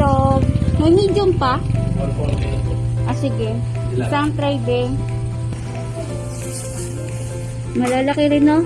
itlog. May medium pa? 140 na po. Ah, sige. Isang din. Malalaki rin, no?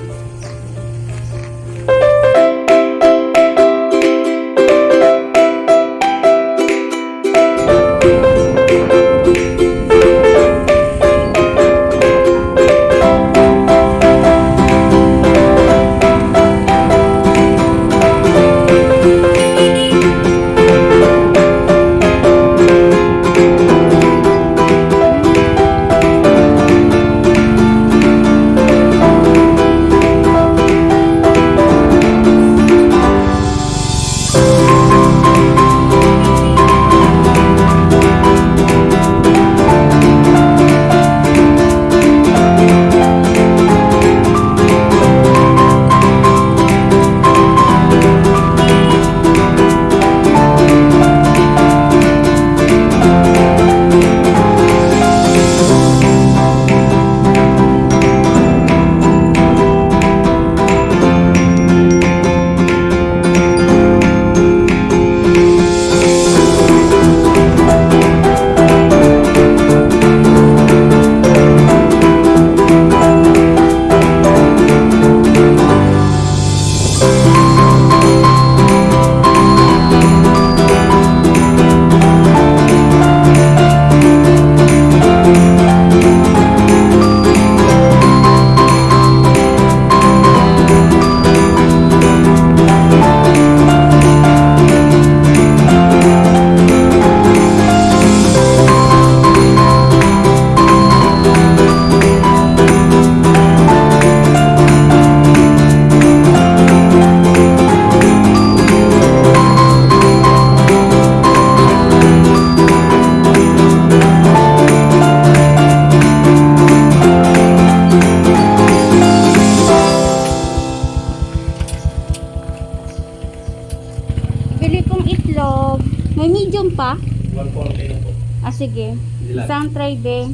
May medium pa? 140 na po. Ah, sige. Isang tray din.